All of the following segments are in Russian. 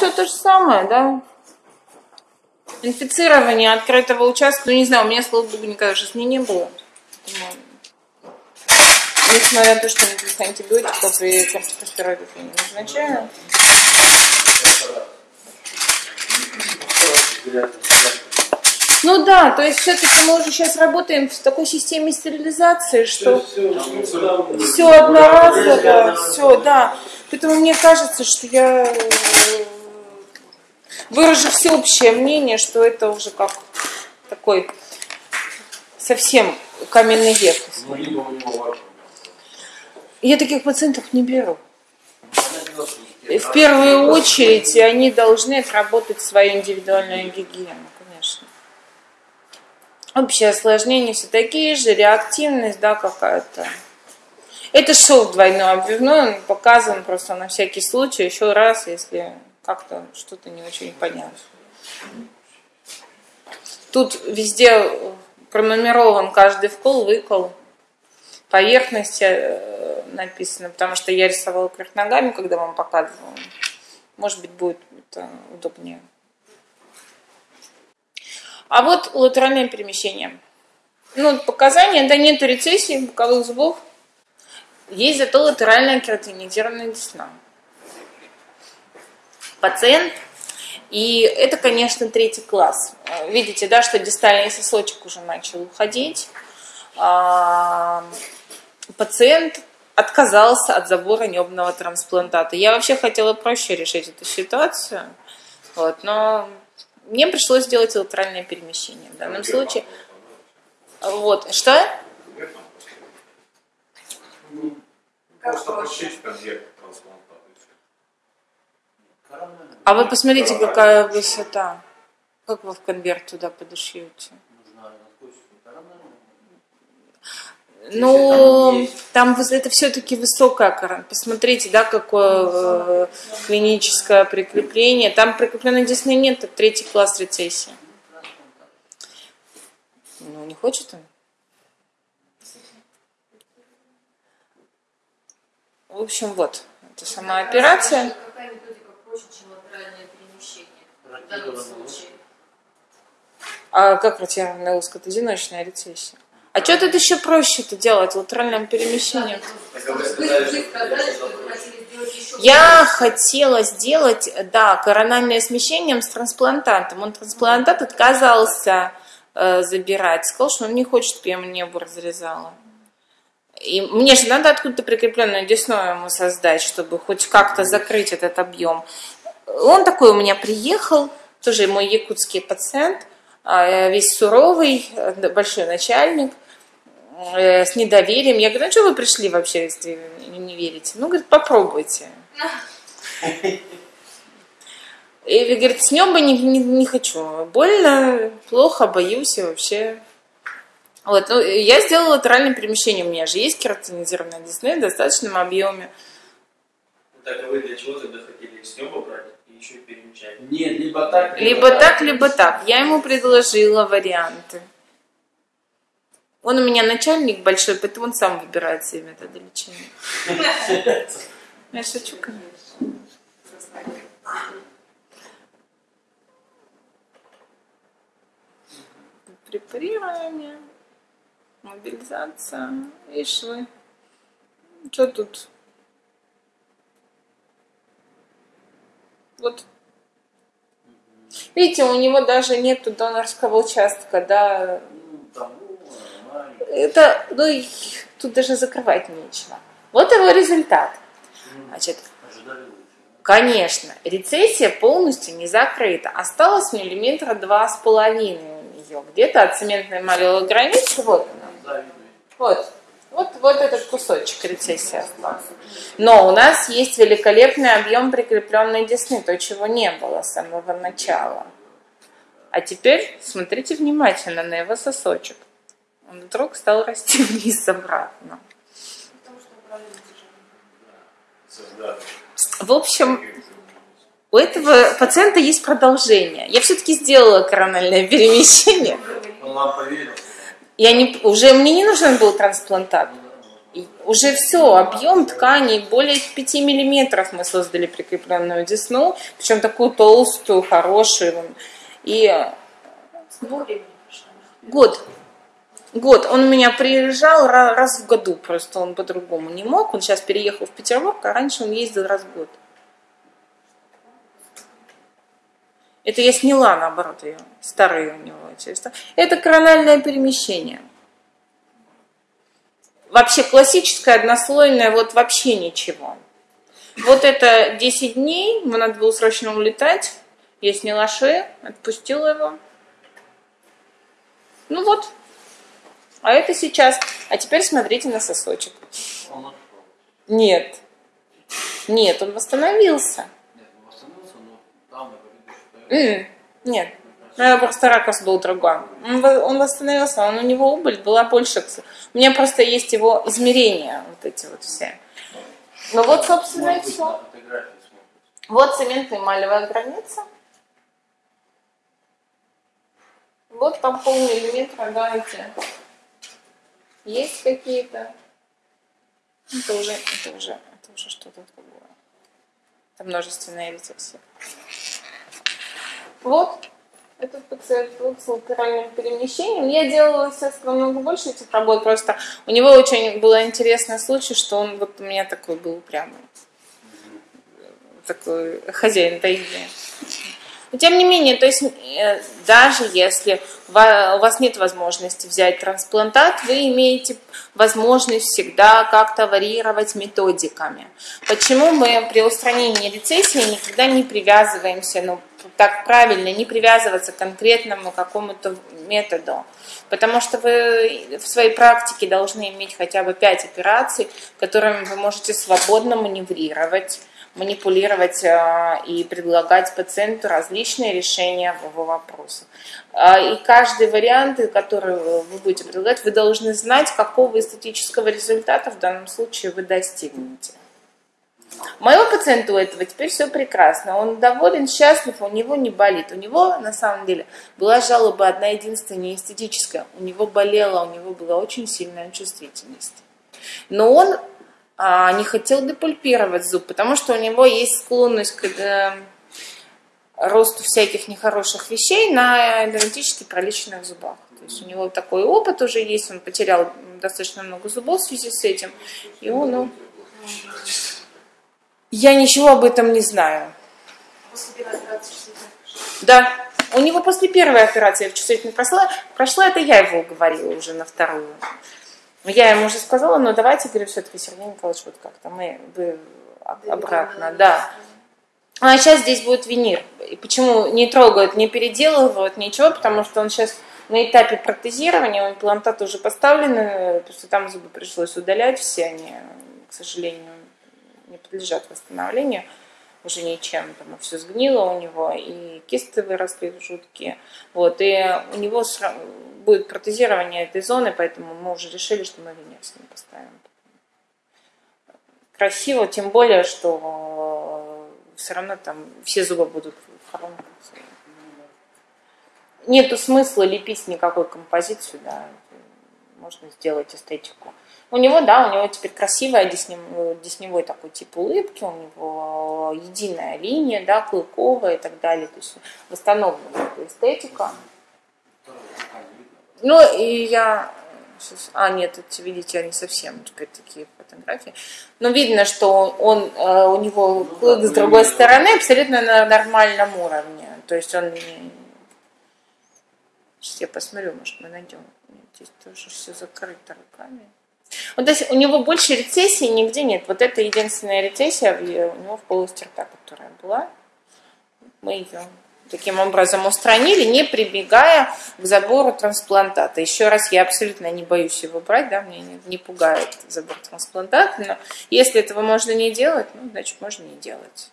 все то же самое, да. Инфицирование открытого участка, ну не знаю, у меня, слава богу, никогда в жизни не было. Несмотря на то, что никаких антибиотиков и кортикостероидов я не назначаю. Ну да, то есть все-таки мы уже сейчас работаем в такой системе стерилизации, что все одноразово, все, да. Поэтому мне кажется, что я э, выражу всеобщее мнение, что это уже как такой совсем каменный век. Я таких пациентов не беру. В первую очередь они должны отработать свою индивидуальную гигиену, конечно. Общее осложнение все такие же, реактивность, да, какая-то. Это шов двойной обвивной, он показан просто на всякий случай, еще раз, если как-то что-то не очень понятно. Тут везде пронумерован каждый вкол, выкол, поверхности э, написано, потому что я рисовала кверх ногами, когда вам показывала. Может быть, будет это удобнее. А вот латеральное перемещение. Ну, показания, да, нету рецессии боковых зубов. Есть зато латеральная кератинизированная десна. Пациент, и это, конечно, третий класс. Видите, да, что дистальный сосочек уже начал уходить. А, пациент отказался от забора небного трансплантата. Я вообще хотела проще решить эту ситуацию, вот, но мне пришлось сделать латеральное перемещение в данном случае. Вот, что? А вы посмотрите, какая высота. Как вы в конверт туда подошьете? Ну, там это все-таки высокая корона. Посмотрите, да, какое э, клиническое прикрепление. Там прикрепленной десны нет, это третий класс рецессии. Ну, не хочет он? В общем, вот, это сама операция. А как ротированная узко? Это одиночная рецессия. А что тут еще проще-то делать латеральным перемещением? Я хотела сделать, да, корональное смещение с трансплантантом. Он трансплантат отказался э, забирать. Сказал, что он не хочет, чтобы я мне его разрезала. И мне же надо откуда-то прикрепленную десну ему создать, чтобы хоть как-то закрыть этот объем. Он такой у меня приехал, тоже мой якутский пациент, а, весь суровый, большой начальник, э, с недоверием. Я говорю, ну что вы пришли вообще, если не верите? Ну, говорит, попробуйте. И говорит, с нем бы не, не, не хочу. Больно, плохо, боюсь и вообще. Вот, ну, я сделала латеральное перемещение. У меня же есть кератинизированная десны в достаточном объеме. Так, а вы для чего тогда хотели с ним брать? еще перемещать. Нет, либо так, либо, либо так, так, либо так. Я ему предложила варианты. Он у меня начальник большой, поэтому он сам выбирает себе методы лечения. Я шучу, конечно. Препарирование, мобилизация и швы. Что тут? Вот. Видите, у него даже нет донорского участка, да. Это, ну, тут даже закрывать нечего. Вот его результат. Значит, конечно, рецессия полностью не закрыта. Осталось миллиметра два с половиной у нее. Где-то от цементной эмали границы, вот. Вот. Вот, вот этот кусочек рецессии остался. Но у нас есть великолепный объем прикрепленной десны, то, чего не было с самого начала. А теперь смотрите внимательно на его сосочек. Он вдруг стал расти вниз обратно. В общем, у этого пациента есть продолжение. Я все-таки сделала корональное перемещение. Он вам поверил? Я не, уже мне не нужен был трансплантат. Уже все, объем ткани более 5 миллиметров мы создали прикрепленную десну, причем такую толстую, хорошую. И год. Год. Он у меня приезжал раз в году, просто он по-другому не мог. Он сейчас переехал в Петербург, а раньше он ездил раз в год. Это я сняла, наоборот, ее, старые у него. Это корональное перемещение. Вообще классическое, однослойное, вот вообще ничего. Вот это 10 дней, ему надо было срочно улетать. Я сняла шею, отпустила его. Ну вот. А это сейчас. А теперь смотрите на сосочек. Нет. Нет, он восстановился. Mm, нет. Ну, просто ракурс был другой. Он, восстановился, он, у него убыль была больше. У меня просто есть его измерения, вот эти вот все. Ну вот, собственно, и все. Вот цементно-эмалевая граница. Вот там полмиллиметра, давайте. Есть какие-то? Это уже, это уже, это уже что-то другое. Это множественная рецессия. Вот, этот пациент с латеральным перемещением. Я делала, естественно, много больше этих работ, просто у него очень был интересный случай, что он вот у меня такой был упрямый. Такой хозяин таиды. Но тем не менее, то есть э, даже если у вас нет возможности взять трансплантат, вы имеете возможность всегда как-то варьировать методиками. Почему мы при устранении рецессии никогда не привязываемся, ну, так правильно, не привязываться к конкретному какому-то методу? Потому что вы в своей практике должны иметь хотя бы 5 операций, которыми вы можете свободно маневрировать, манипулировать а, и предлагать пациенту различные решения его вопросах. А, и каждый вариант, который вы будете предлагать, вы должны знать, какого эстетического результата в данном случае вы достигнете. Моего пациента у этого теперь все прекрасно. Он доволен, счастлив, у него не болит. У него, на самом деле, была жалоба одна единственная, эстетическая. У него болела, у него была очень сильная чувствительность. Но он а, не хотел депульпировать зуб, потому что у него есть склонность к э, росту всяких нехороших вещей на идентически проличенных зубах. То есть у него такой опыт уже есть, он потерял достаточно много зубов в связи с этим. И он, ну, я ничего об этом не знаю. Да, у него после первой операции чувствительность прошла, прошла, это я его уговорила уже на вторую. Я ему уже сказала, но давайте, говорю, все-таки, Сергей Николаевич, вот как-то мы бы обратно, да. А сейчас здесь будет винир. И почему не трогают, не переделывают, ничего, потому что он сейчас на этапе протезирования, имплантаты уже поставлены, просто там зубы пришлось удалять, все они, к сожалению, не подлежат восстановлению уже ничем, там все сгнило у него, и кисты выросли жуткие. Вот, и у него будет протезирование этой зоны, поэтому мы уже решили, что мы венер с поставим. Красиво, тем более, что все равно там все зубы будут в Нету смысла лепить никакой композицию, да, можно сделать эстетику. У него, да, у него теперь красивая десневой, десневой такой тип улыбки, у него единая линия, да, клыковая и так далее. То есть восстановлена эстетика. Ну, и я... А, нет, эти, видите, они совсем теперь такие фотографии. Но видно, что он, э, у него клык с другой стороны абсолютно на нормальном уровне. То есть он не... Сейчас я посмотрю, может, мы найдем. Здесь тоже все закрыто руками. Вот, то есть у него больше рецессии нигде нет. Вот это единственная рецессия у него в полости рта, которая была. Мы ее таким образом устранили, не прибегая к забору трансплантата. Еще раз, я абсолютно не боюсь его брать, да, мне не, не пугает забор трансплантата, но если этого можно не делать, ну, значит, можно не делать.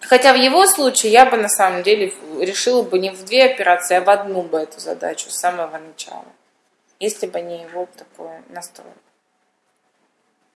Хотя в его случае я бы на самом деле решила бы не в две операции, а в одну бы эту задачу с самого начала если бы не его такой настрой.